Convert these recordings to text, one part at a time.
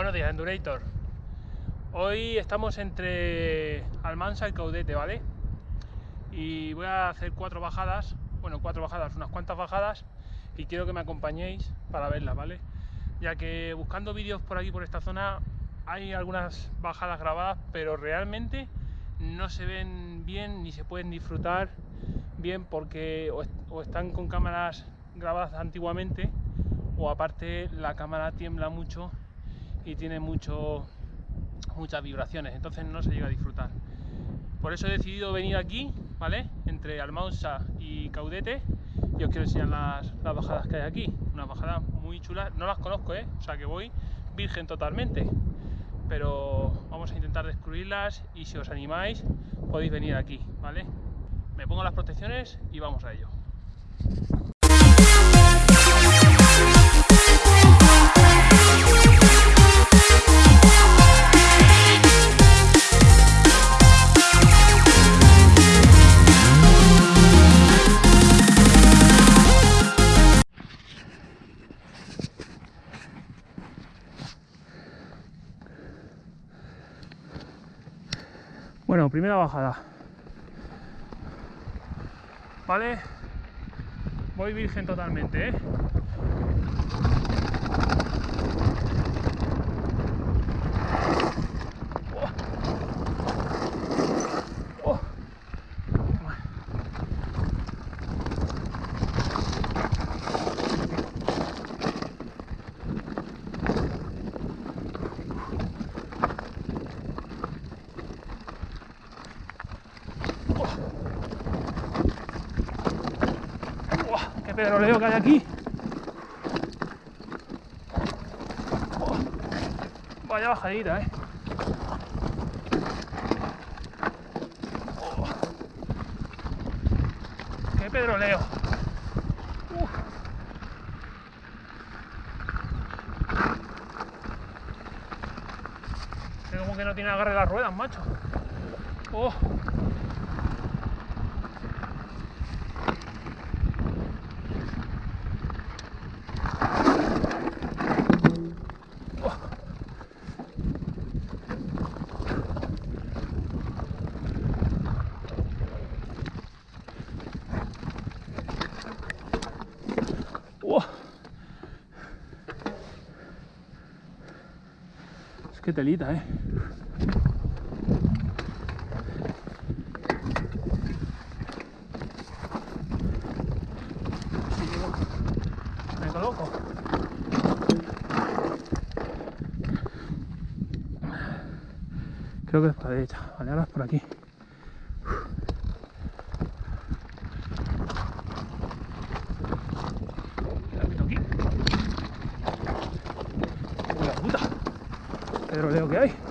Buenos días, Endurator. Hoy estamos entre Almansa y Caudete, ¿vale? Y voy a hacer cuatro bajadas, bueno, cuatro bajadas, unas cuantas bajadas, y quiero que me acompañéis para verlas, ¿vale? Ya que buscando vídeos por aquí, por esta zona, hay algunas bajadas grabadas, pero realmente no se ven bien ni se pueden disfrutar bien porque o, están con cámaras grabadas antiguamente o aparte la cámara tiembla mucho y tiene muchas vibraciones, entonces no se llega a disfrutar. Por eso he decidido venir aquí, ¿vale? Entre Almansa y Caudete y os quiero enseñar las, las bajadas que hay aquí. Unas bajadas muy chulas, no las conozco, ¿eh? O sea que voy virgen totalmente. Pero vamos a intentar descubrirlas y si os animáis podéis venir aquí, ¿vale? Me pongo las protecciones y vamos a ello. Primera bajada. ¿Vale? Voy virgen totalmente, ¿eh? Pedroleo que hay aquí. Vaya bajadita, eh. Oh, qué pedroleo. Uf. como que no tiene agarre las ruedas, macho. Oh. Telita, eh. Coloco. Creo que es para derecha. Vale, ahora es por aquí. pedroleo que hay.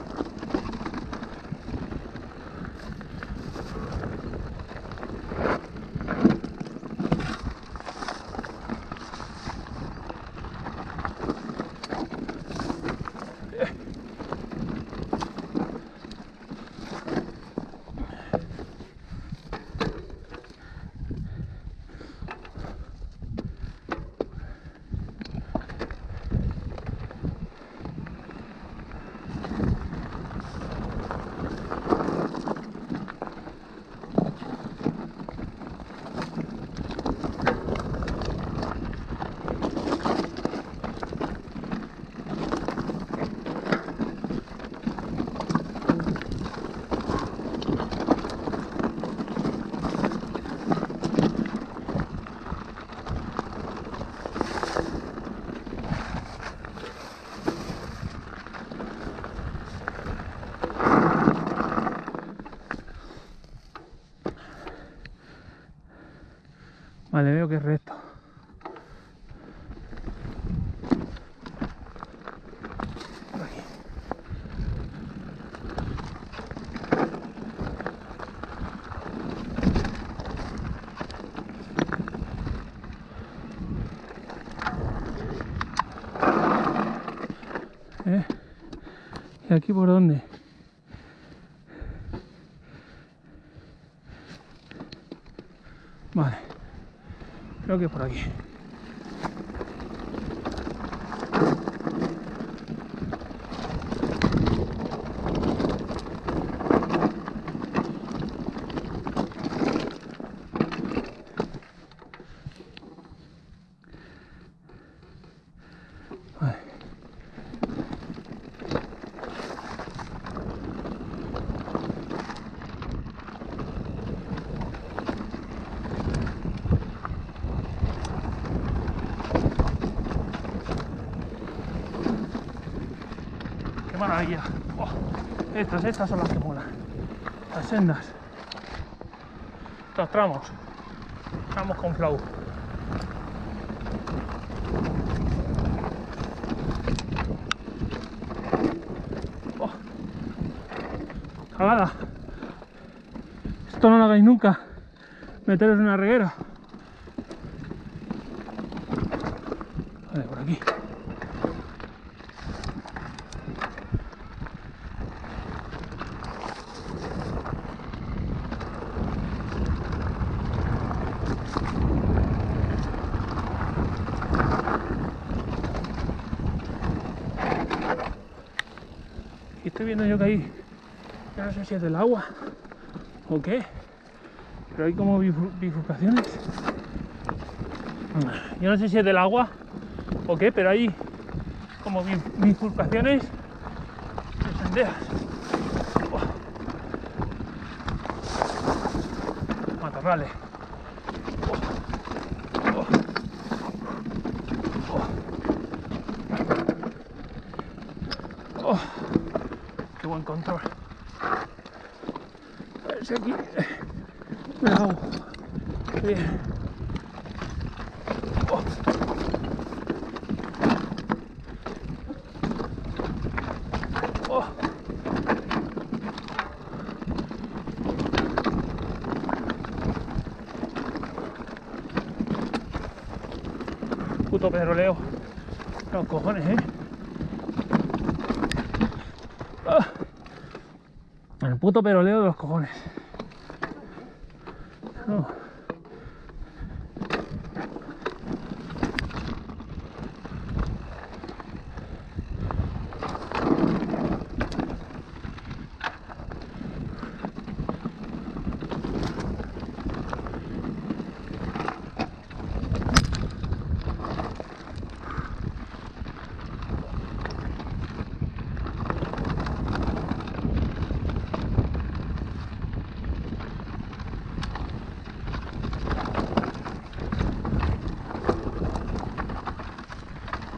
Vale, veo que es recto. ¿Eh? ¿Y aquí por dónde? Vale. Creo que por Oh, estas, estas son las que molan. Las sendas. Los tramos. Tramos con flow. Oh. Esto no lo hagáis nunca. Meteros en una reguera. Vale, por aquí. Estoy viendo yo que ahí, yo no sé si es del agua o qué, pero hay como bifur- bifurcaciones. Yo no sé si es del agua o qué, pero hay como bi- bifurcaciones de senderas. Oh. Matorrales. Oh. Oh. Oh. Qué buen control. A aquí me hago. Bien. Oh. Oh. Puto pedroleo. Los cojones, eh. Ah. El puto peroleo de los cojones. No.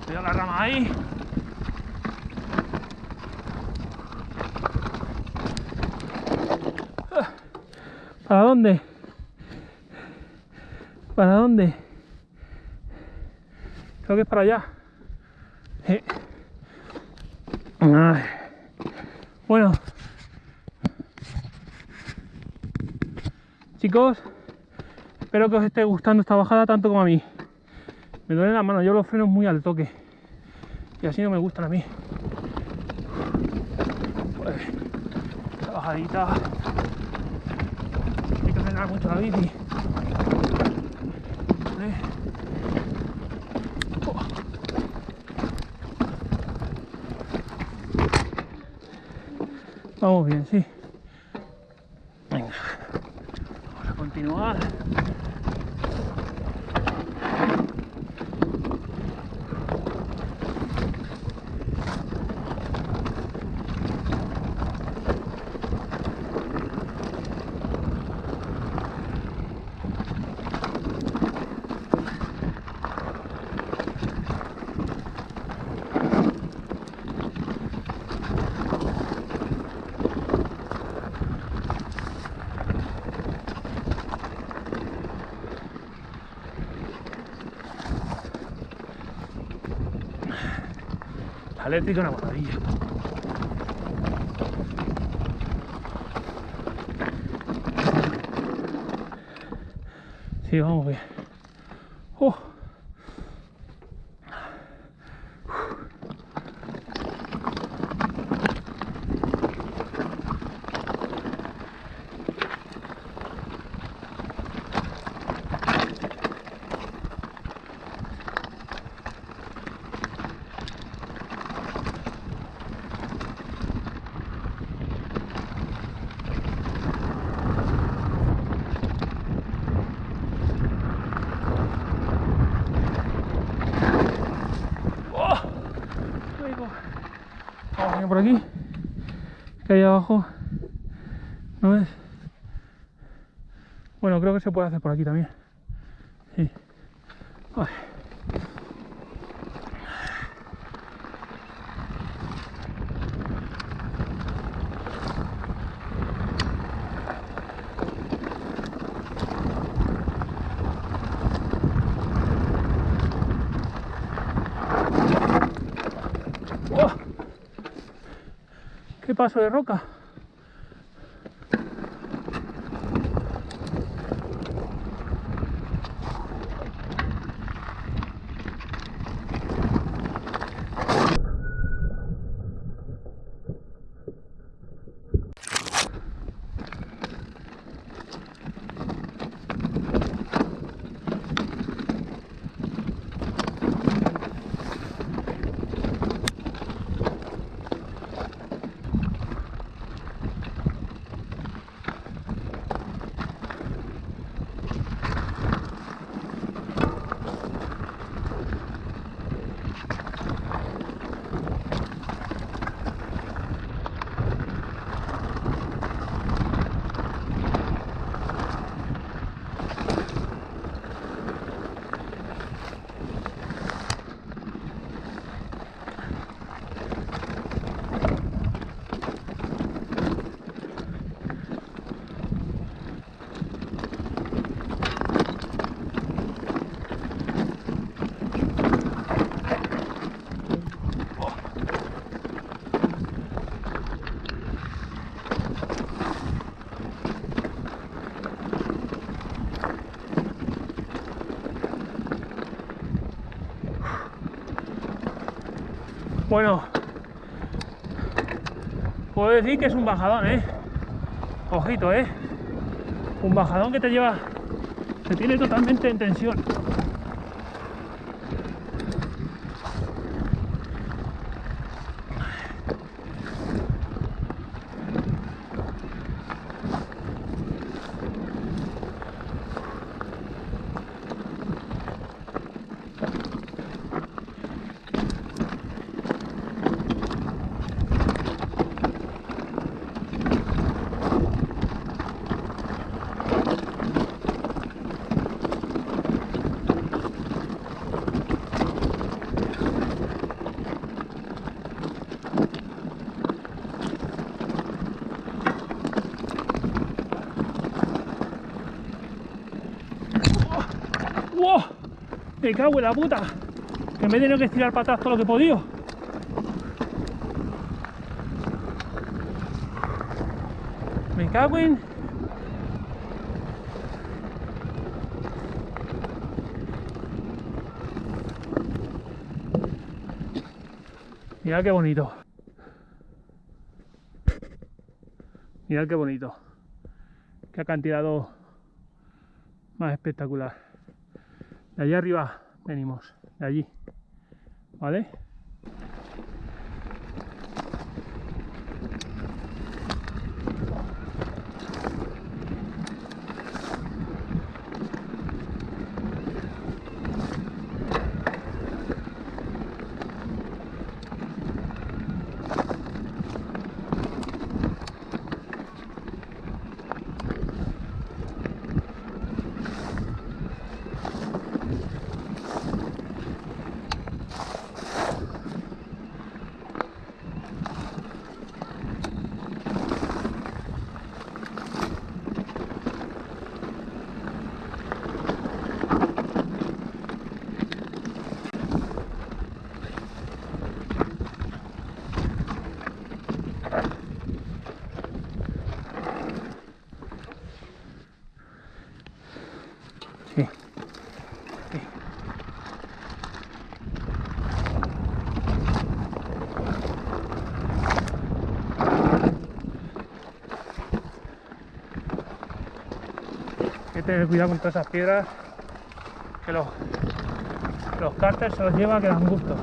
Cuidado la rama ahí. Ah. ¿Para dónde? ¿Para dónde? Creo que es para allá. Bueno. Chicos, espero que os esté gustando esta bajada tanto como a mí. Me duele la mano, yo los frenos muy al toque. Y así no me gustan a mí. Pues, bajadita. Hay que frenar mucho la bici. Vale. Oh. Vamos bien, sí. Venga. Vamos a continuar. La eléctrica una maravilla. Sí, vamos bien. Oh. ¡Oh! Luego, Vamos bien por aquí. Que hay abajo. ¿No ves? Bueno, creo que se puede hacer por aquí también. qué paso de roca. Bueno, puedo decir que es un bajadón, ¿eh? Ojito, ¿eh? Un bajadón que te lleva, se tiene totalmente en tensión. ¡Wow! Me cago en la puta. Que me he tenido que estirar para atrás todo lo que he podido. Me cago en... Mirad qué bonito. Mirad qué bonito. Qué acantilado más espectacular. De allá arriba venimos, de allí. ¿Vale? Cuidado con todas esas piedras que los, los cárteles se los lleva que dan gusto.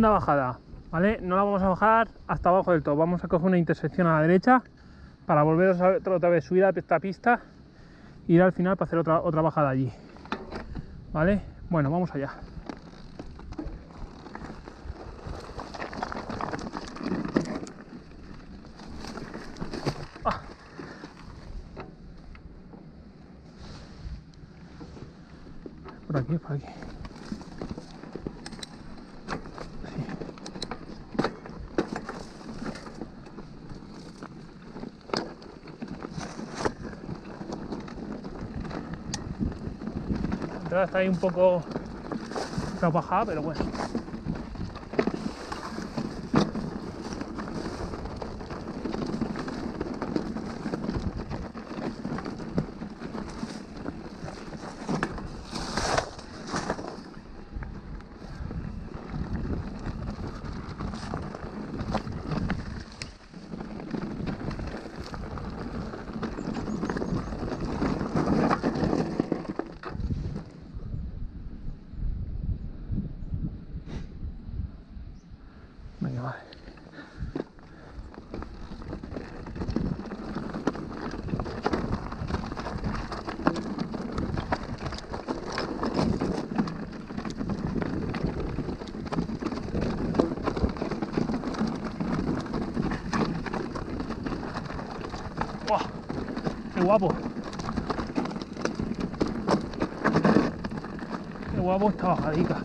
Segunda bajada, ¿vale? No la vamos a bajar hasta abajo del todo. Vamos a coger una intersección a la derecha para volver otra, otra vez subir a esta pista ir al final para hacer otra, otra bajada allí. ¿Vale? Bueno, vamos allá. Ah. Por aquí, por aquí. Entrada está ahí un poco bajada, pero bueno. ¡Buah! ¡Qué guapo! ¡Qué guapo esta bajadica!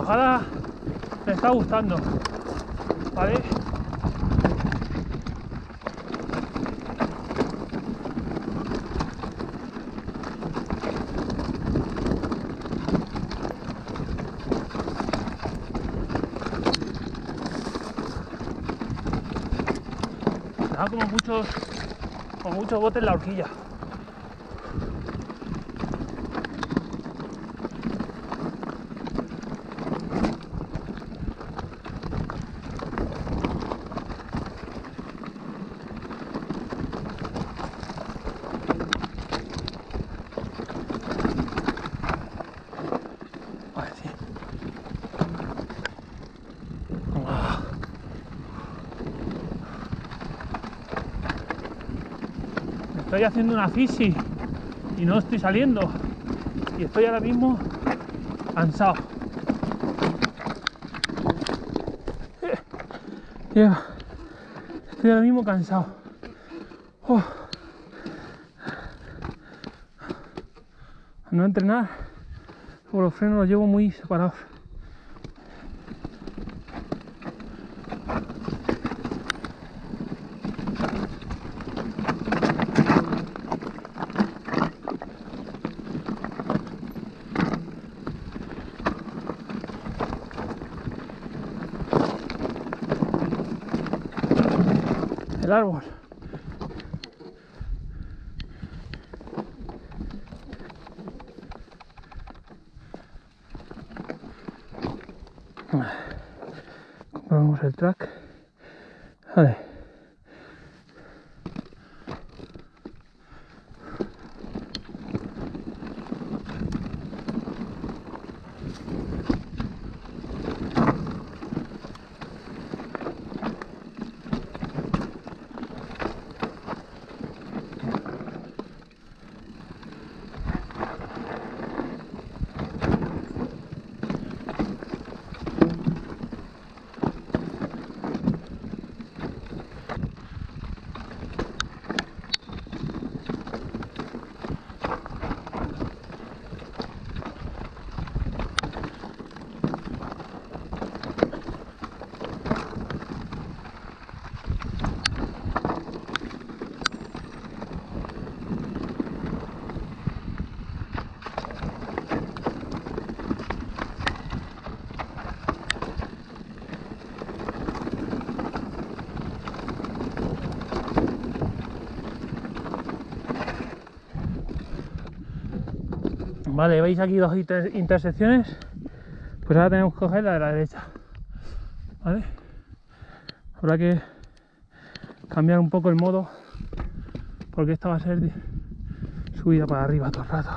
Bajada me está gustando, ¿vale? Como muchos, como muchos botes en la horquilla. estoy haciendo una fisi y no estoy saliendo. Y estoy ahora mismo cansado. Estoy ahora mismo cansado. Oh. No entrenar, por los frenos los llevo muy separados. El árbol. El track. Vale, veis aquí dos intersecciones, pues ahora tenemos que coger la de la derecha. ¿Vale? Habrá que cambiar un poco el modo, porque esta va a ser subida para arriba todo el rato.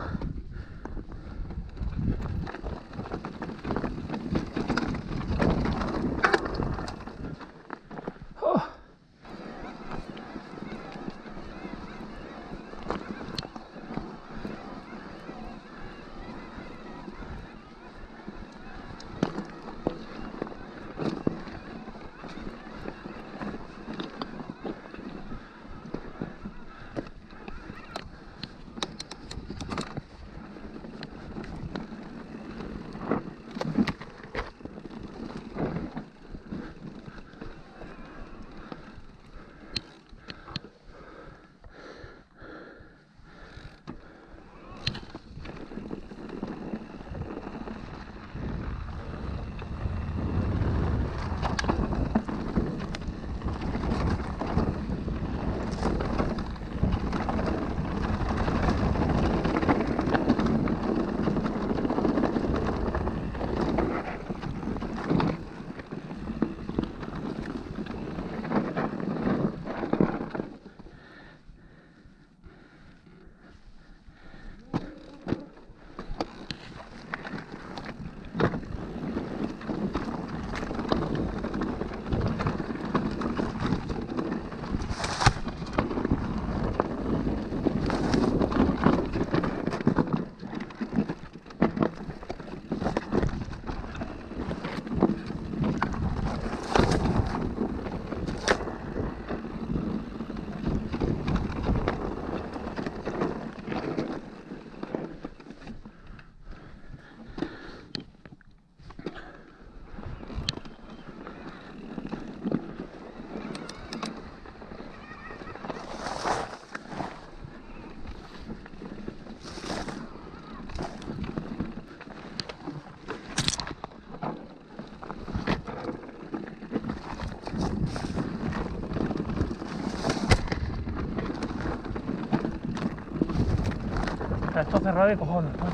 Esto cerrado de cojones, macho.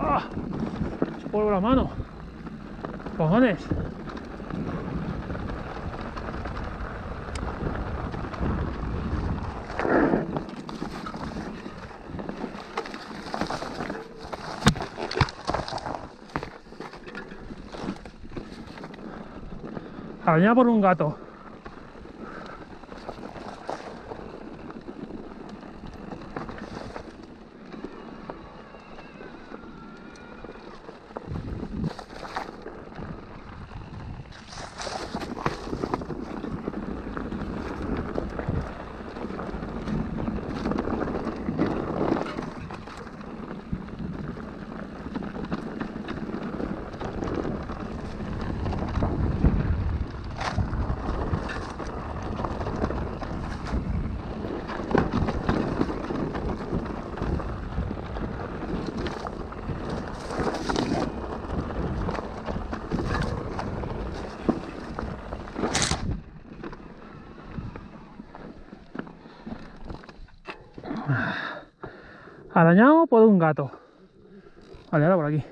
¡Ah! Se vuelve la mano. Cojones. Arañada por un gato. Arañado por un gato. Vale, ahora por aquí.